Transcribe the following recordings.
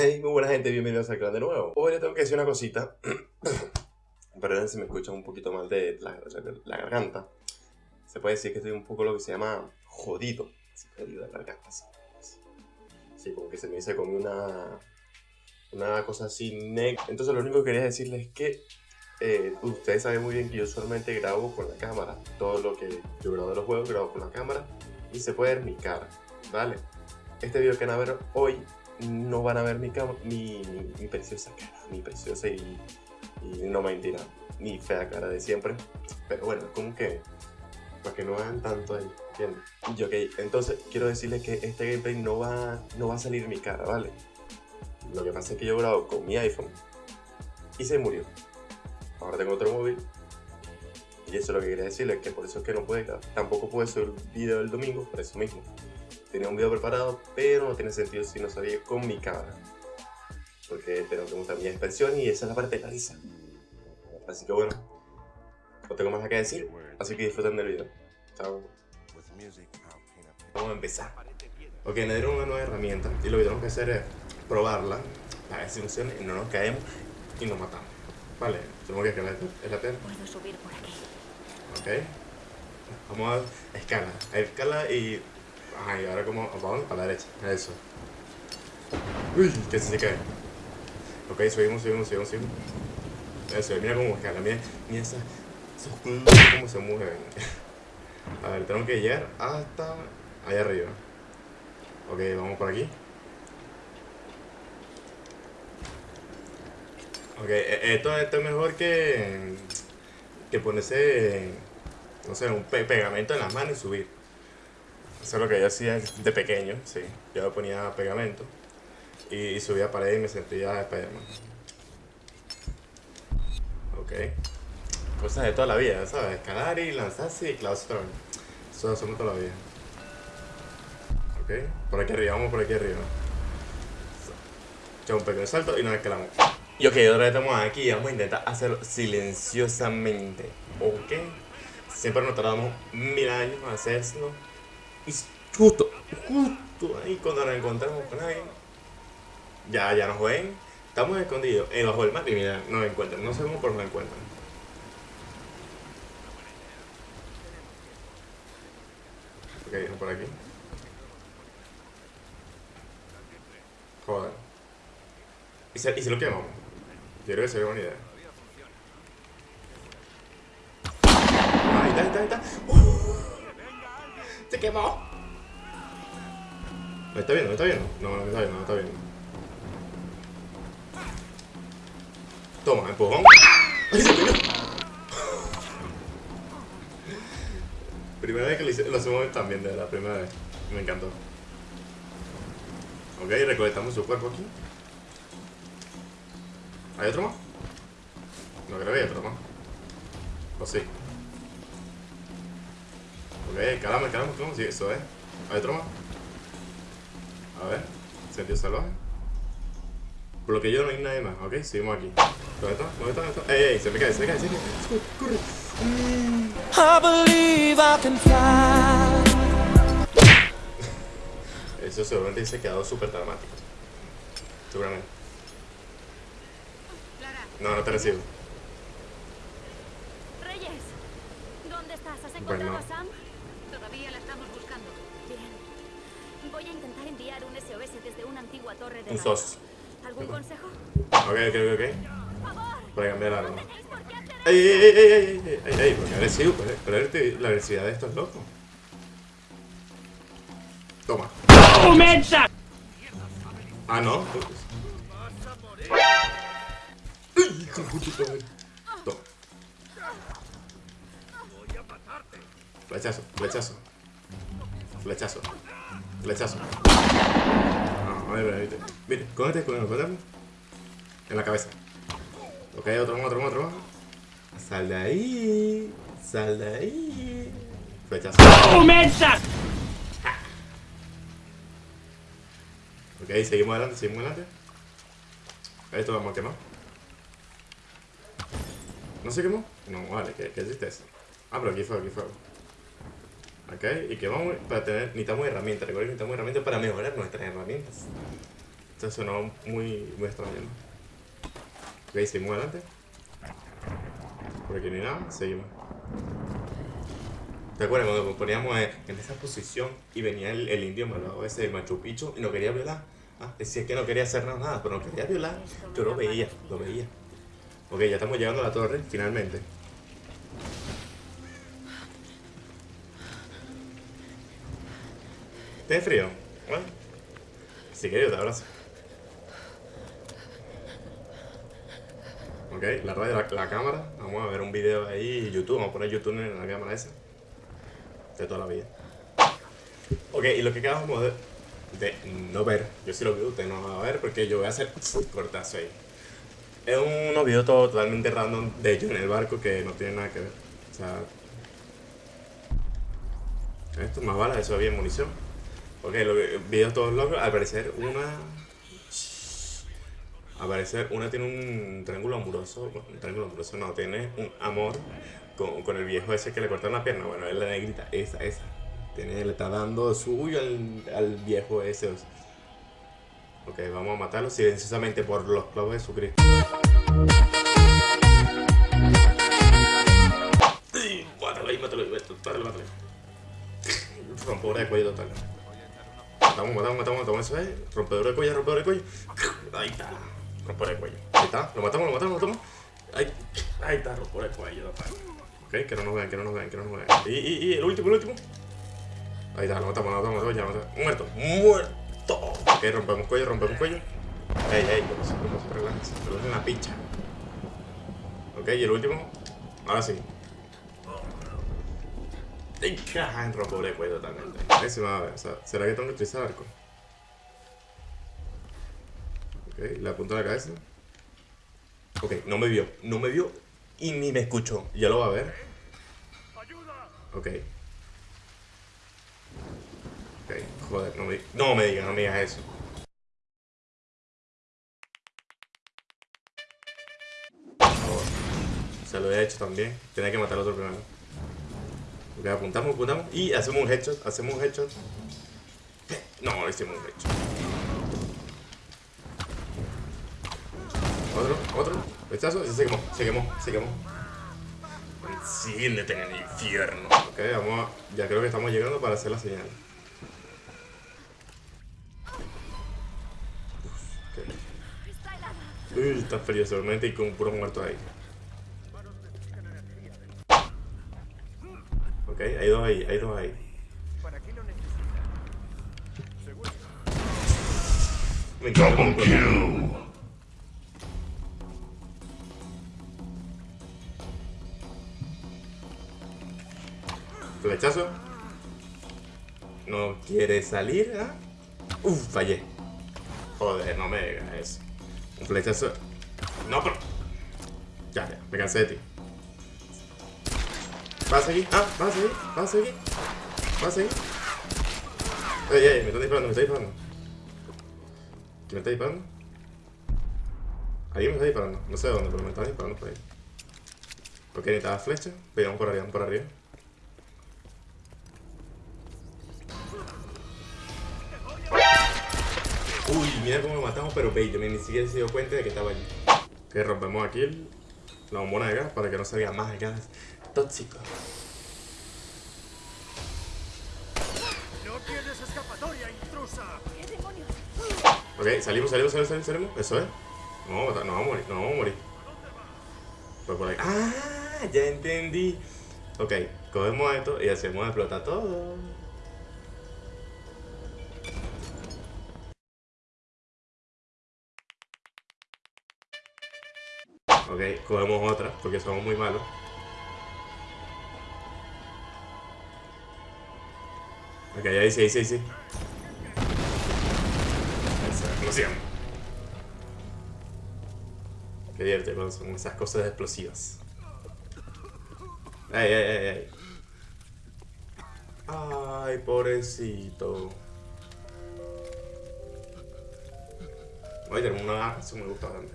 Hey, muy buena gente, bienvenidos al canal de nuevo. Hoy les tengo que decir una cosita. Perdón si me escuchan un poquito mal de la, la- la garganta. Se puede decir que estoy un poco lo que se llama jodido. Sí, jodido de la garganta, sí. Sí, como que se me dice con una. Una cosa así negra. Entonces, lo único que quería decirles es que. eh, ustedes saben muy bien que yo solamente grabo con la cámara. Todo lo que yo grabo de los juegos, grabo con la cámara. Y se puede ver mi cara, ¿vale? Este video que van a ver hoy no van a ver mi, mi, mi, mi preciosa cara, mi preciosa y, y no mentira, mi fea cara de siempre. Pero bueno, como que para que no vean tanto ahí, ¿entiendes? Y ok, entonces quiero decirles que este gameplay no va, no va a salir mi cara, ¿vale? Lo que pasa es que yo grabo con mi iPhone y se murió. Ahora tengo otro móvil y eso es lo que quería decirles, que por eso es que no puede, tampoco puede subir video el domingo, por eso mismo tenía un video preparado, pero no tiene sentido si no salía con mi cámara. Porque tengo que mostrar mi expresión y esa es la parte de la risa. Así que bueno, no tengo más que decir, así que disfruten del video. Chao. Vamos a empezar. Ok, nos dieron una nueva herramienta y lo que tenemos que hacer es probarla, para ver si funciona y no nos caemos y nos matamos. Vale, tenemos que escalar la tierra. Puedo subir por aquí. Ok. Vamos a escala. Escala y. Ajá, ahora como. ¿Para la derecha. Eso. Uy, que se cae. Ok, subimos, subimos, subimos, subimos. Eso, mira cómo escala. Mira, mira esa, esos cómo se mueven. A ver, tenemos que llegar hasta allá arriba. Ok, vamos por aquí. Ok, e- esto, esto es mejor que, que ponerse, no sé, un pe- pegamento en las manos y subir. Eso es lo que yo hacía de pequeño, sí. Yo ponía pegamento y, subía pared y me sentía Spiderman. Ok. Cosas de toda la vida, ¿sabes? Escalar y lanzarse y vez. Eso hacemos toda la vida. Ok. Por aquí arriba, vamos por aquí arriba. Echamos un pequeño salto y nos escalamos. Y ok, ahora estamos aquí y vamos a intentar hacerlo silenciosamente. ¿Ok? Siempre nos tardamos mil años en hacerlo. Y justo, justo ahí cuando nos encontramos con alguien, ya, ya nos ven. Estamos escondidos en bajo el mar y mira, nos encuentran. No sabemos por dónde nos encuentran. Ok, vamos por aquí. Joder. ¿Y si, y si lo quemamos? Yo creo que sería buena idea. Ahí está, ahí está, ahí está. ¡Uh! ¡Se quemó! ¿Me está viendo? ¿Me está viendo? No, no está viendo, no está viendo. Toma, empujón. ¡Ay, se! Primera vez que lo, hice- lo hacemos también, de la primera vez. Me encantó. Ok, recolectamos su cuerpo aquí. ¿Hay otro más? No creo que hay otro más. ¿O sí? Ok, calamos, calamos, calamos. Sí, eso es. ¿Hay otro más? A ver. Sentido salvaje. Por lo que yo no hay nadie más, ok, seguimos aquí. ¿Dónde está? ¿Dónde está? ¿Dónde está? ¡Ey, ey! Se me cae, se me cae, se me cae. ¡Corre! corre. I believe I can fly. Eso seguramente se ha quedado súper dramático. Seguramente. No, no te recibo. Reyes, ¿dónde estás? ¿Has encontrado Bueno. a Sam? Todavía la estamos buscando. Bien. Voy a intentar enviar un SOS desde una antigua torre de Un sos. ¿Algún consejo? Ok, ok, ok, ok. Por favor. Para cambiar la arma. ¿Tenéis por qué hacer ¡Ey, ey, ey, ey, ey, ey, ey! Porque agresivo, pues, pero la agresividad de estos locos. Toma. Ah, no. ¡Ay, hijo de puta Flechazo, flechazo. Flechazo. Flechazo. Ver, a ver, mire. Cógete, cógete, cógete. En la cabeza. Ok, otro otro otro. Sal de ahí. Sal de ahí. Flechazo. Ok, seguimos adelante, seguimos adelante. Esto vamos a quemar. ¿No se quemó? No, vale, ¿qué, qué hiciste eso? Ah, pero aquí fue, aquí fue. Ok, y quemamos para tener, necesitamos herramientas. Recuerden que necesitamos herramientas para mejorar nuestras herramientas. Esto sonó muy, muy extraño, ¿no? Ok, seguimos adelante. Por aquí no hay nada, seguimos. ¿Te acuerdas cuando nos poníamos en, en esa posición y venía el, el indio malvado ese de Machu Picchu y no quería violar? Ah, decía que no quería hacer nada, pero no quería violar. Yo lo veía, lo veía. Ok, ya estamos llegando a la torre, finalmente. ¿Tienes frío? Bueno, si quieres yo te abrazo. Ok, la radio, la, la cámara. Vamos a ver un video ahí, YouTube. Vamos a poner YouTube en la cámara esa. De toda la vida. Ok, y lo que acabamos de, de no ver, yo sí lo vi, usted no va a ver porque yo voy a hacer cortazo ahí. Es unos videos totalmente random de ellos en el barco que no tiene nada que ver. O sea, esto más balas, eso había munición. Ok, los videos todos locos. Al parecer, una. Al parecer, una tiene un triángulo amoroso. Triángulo amoroso, no, tiene un amor con, con el viejo ese que le cortaron la pierna. Bueno, es la negrita, esa, esa. Tiene, le está dando suyo al, al viejo ese. Ok, vamos a matarlo silenciosamente por los clavos de Jesucristo. Mátalo ahí, mátalo ahí, mátalo, mátalo. Rompedora de cuello total. Matamos, matamos, matamos, matamos, eso es. Rompedora de cuello, rompedora de cuello. Ahí está. Rompedora de cuello. Ahí está. Lo matamos, lo matamos, lo matamos. Ahí, ahí está, rompedora de cuello. Ok, que no nos vean, que no nos vean, que no nos vean. Y, y, el último, el último. Ahí está, lo matamos, lo matamos, lo matamos, ya. Muerto, muerto. Ok, rompemos cuello, rompemos cuello. Ey, ey, relaja, se relaja en la picha. Ok, y el último. Ahora sí. En cuello totalmente. ¿será que tengo que utilizar arco? Ok, le apunto a la cabeza. Ok, no me vio, no me vio y ni me escuchó. Ya lo va a ver. Ok. Ok, joder, no me, no me digas, no me digas eso. Se lo he hecho también. Tenía que matar al otro primero. Ok, apuntamos, apuntamos y hacemos un headshot, hacemos un headshot. No, hicimos un headshot. Otro, otro, rechazo y se quemó, se quemó, se quemó. Enciéndete en el infierno. Ok, vamos a, ya creo que estamos llegando para hacer la señal. Uf, ok. Está helada. Uy, está frío seguramente y con puros muertos ahí. Ok, hay dos ahí, hay dos ahí. Me encanta cómo explota. Flechazo. No quiere salir, ¿ah? Uf, fallé. Joder, no me digas eso. Un flechazo. No, pero. Ya, ya, me cansé de ti. ¿Vas a seguir? Ah, ¿vas a seguir? ¿Vas a seguir? ¿Vas a seguir? Ey, ey, me están disparando, me están disparando. ¿Quién me está disparando? Alguien me está disparando. No sé de dónde, pero me están disparando por ahí. Ok, necesitaba flecha. Pero vamos por arriba, vamos por arriba. Uy, mira cómo lo matamos, pero bello. Ni siquiera se dio cuenta de que estaba allí. Que rompemos aquí la bombona de gas para que no salga más gas tóxico. ¡No tienes escapatoria, intrusa! ¿Qué demonios? Ok, salimos, salimos, salimos, salimos, salimos. Eso es. No vamos a matar, no vamos a morir, no vamos a morir. Pues por ahí. ¡Ah! Ya entendí. Ok, cogemos esto y hacemos explotar todo. Ok, cogemos otra porque somos muy malos. Ok, ahí sí, ahí sí, ahí sí. Esa explosión. Qué divertido son esas cosas explosivas. Ay, ay, ay, ay. Ay, pobrecito. Oye, tenemos una eso me gusta bastante.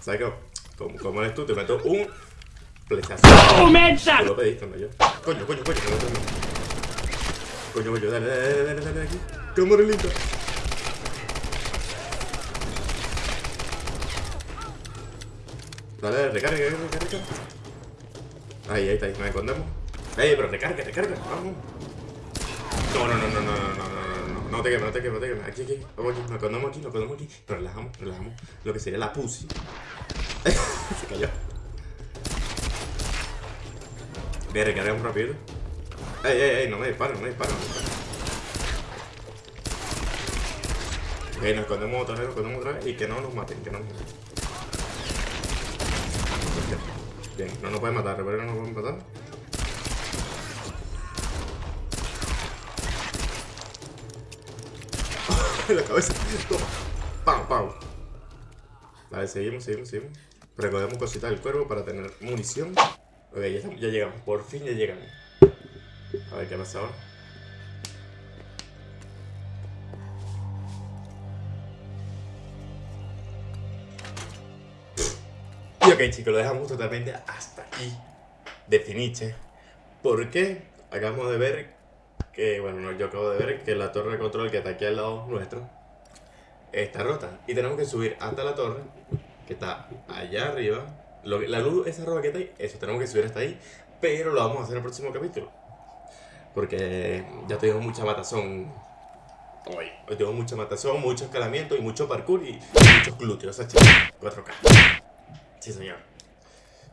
¿Sabes qué? Como, como eres tú, te meto un flechazo. Tú lo pediste, no yo. Coño, coño, coño. Coño, coño, dale, dale, dale, dale, aquí. Cámara lenta. Dale, dale, recarga, recarga, recarga. Ahí, ahí está, ahí, nos escondemos. Ey, pero recarga, recarga, vamos. No, no, no, no, no, no, no, no, no, no te quemes, no te quemes, no te quemes. Aquí, aquí, vamos aquí, nos escondemos aquí, nos escondemos aquí. Relajamos, relajamos. Lo que sería la pussy. Se cayó. Voy a recargar un rápido. Ey, ey, ey, no me disparen, no me disparen. nos escondemos otra vez, nos escondemos otra vez y que no nos maten, que no nos maten. Bien, no nos pueden matar, que no nos pueden matar. La cabeza. Toma. Pau, pau. Vale, seguimos, seguimos, seguimos. Recogemos cositas del cuervo para tener munición. Ok, ya, ya llegamos. Por fin ya llegamos. A ver qué pasa ahora. Y ok chicos, lo dejamos totalmente hasta aquí de finiche. ¿Por qué? Acabamos de ver que, bueno, no, yo acabo de ver que la torre de control que está aquí al lado nuestro está rota. Y tenemos que subir hasta la torre, que está allá arriba. Lo que- la luz, esa roja que está ahí, eso tenemos que subir hasta ahí. Pero lo vamos a hacer en el próximo capítulo. Porque ya tengo mucha matazón hoy. Hoy tengo mucha matazón, mucho escalamiento y mucho parkour y muchos glúteos, ¿sabes? 4K. Sí, señor.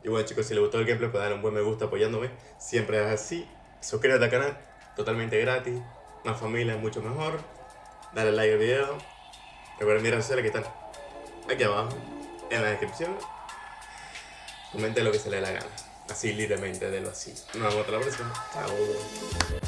Y bueno, chicos, si les gustó el gameplay, pueden darle un buen me gusta apoyándome. Siempre es así. Suscríbete al canal, totalmente gratis. Una familia es mucho mejor. Dale like al video. Recuerden mis redes sociales que están aquí abajo, en la descripción. Comenten lo que se les dé la gana. Así libremente, de lo así. Nos vemos hasta la próxima. Chao.